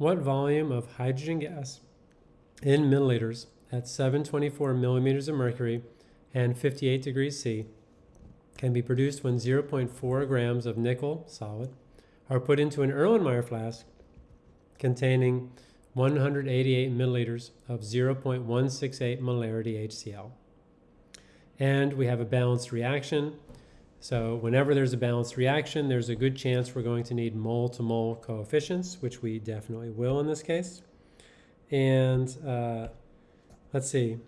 what volume of hydrogen gas in milliliters at 724 millimeters of mercury and 58 degrees C can be produced when 0.4 grams of nickel solid are put into an Erlenmeyer flask containing 188 milliliters of 0.168 molarity HCl. And we have a balanced reaction. So whenever there's a balanced reaction, there's a good chance we're going to need mole-to-mole -mole coefficients, which we definitely will in this case. And uh, let's see,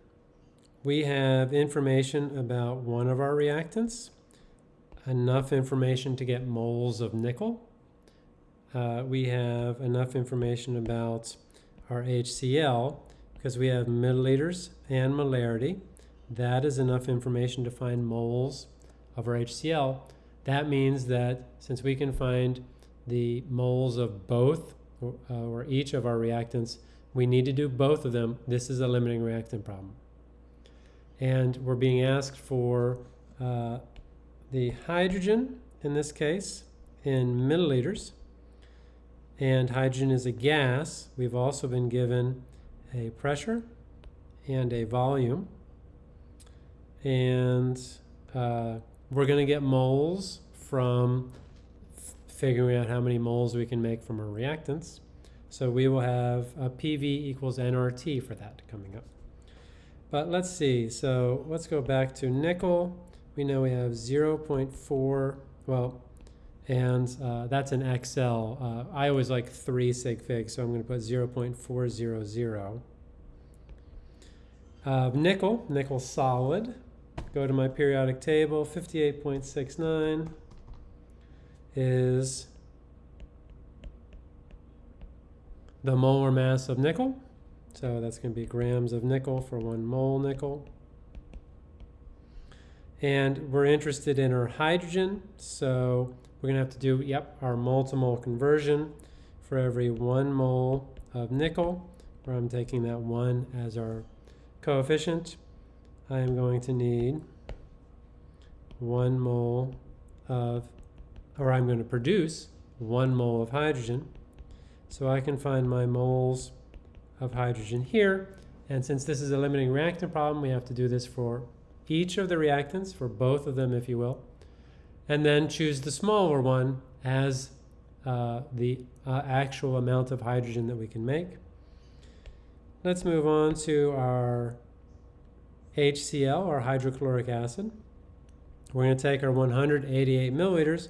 we have information about one of our reactants, enough information to get moles of nickel. Uh, we have enough information about our HCl because we have milliliters and molarity. That is enough information to find moles of our HCl. That means that since we can find the moles of both or, uh, or each of our reactants, we need to do both of them. This is a limiting reactant problem. And we're being asked for uh, the hydrogen, in this case, in milliliters. And hydrogen is a gas. We've also been given a pressure and a volume. And uh, we're going to get moles from figuring out how many moles we can make from our reactants. So we will have a PV equals nRT for that coming up. But let's see, so let's go back to nickel. We know we have 0.4, well, and uh, that's an XL. Uh, I always like 3 sig figs, so I'm going to put 0.400. Uh, nickel, nickel solid. Go to my periodic table, 58.69 is the molar mass of nickel. So that's going to be grams of nickel for one mole nickel. And we're interested in our hydrogen. So we're going to have to do, yep, our mole to mole conversion for every one mole of nickel, where I'm taking that one as our coefficient. I am going to need one mole of, or I'm going to produce one mole of hydrogen. So I can find my moles of hydrogen here. And since this is a limiting reactant problem, we have to do this for each of the reactants, for both of them, if you will. And then choose the smaller one as uh, the uh, actual amount of hydrogen that we can make. Let's move on to our HCl, our hydrochloric acid. We're going to take our 188 milliliters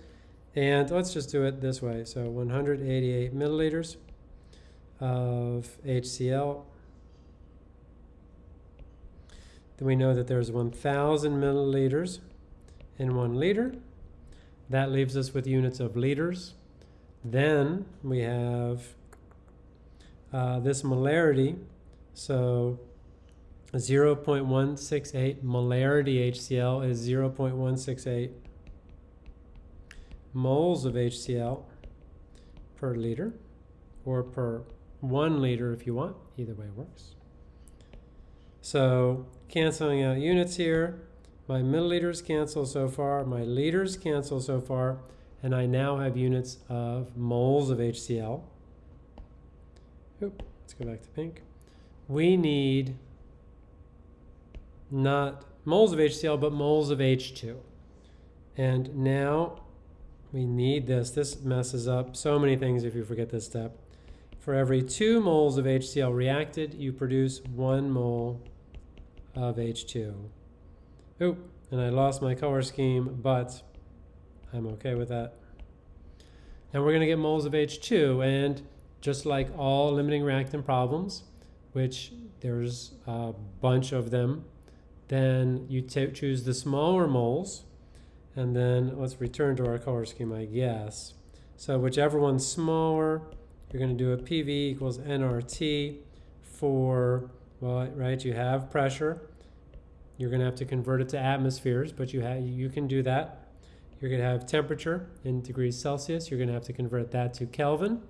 and let's just do it this way. So 188 milliliters of HCl. Then we know that there's 1,000 milliliters in one liter. That leaves us with units of liters. Then we have uh, this molarity. So 0.168 molarity HCl is 0.168 moles of HCl per liter or per one liter if you want. Either way works. So canceling out units here, my milliliters cancel so far, my liters cancel so far, and I now have units of moles of HCl. Oop, let's go back to pink. We need not moles of HCl, but moles of H2. And now we need this. This messes up so many things if you forget this step. For every two moles of HCl reacted, you produce one mole of H2. Oop, and I lost my color scheme, but I'm okay with that. And we're going to get moles of H2, and just like all limiting reactant problems, which there's a bunch of them then you choose the smaller moles, and then let's return to our color scheme, I guess. So whichever one's smaller, you're going to do a PV equals nRT for, well, right, you have pressure. You're going to have to convert it to atmospheres, but you, have, you can do that. You're going to have temperature in degrees Celsius. You're going to have to convert that to Kelvin.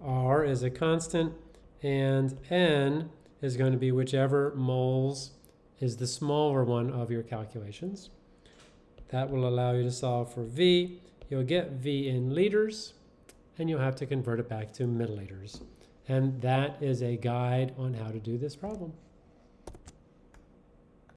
R is a constant, and N is going to be whichever moles is the smaller one of your calculations. That will allow you to solve for V. You'll get V in liters, and you'll have to convert it back to milliliters. And that is a guide on how to do this problem.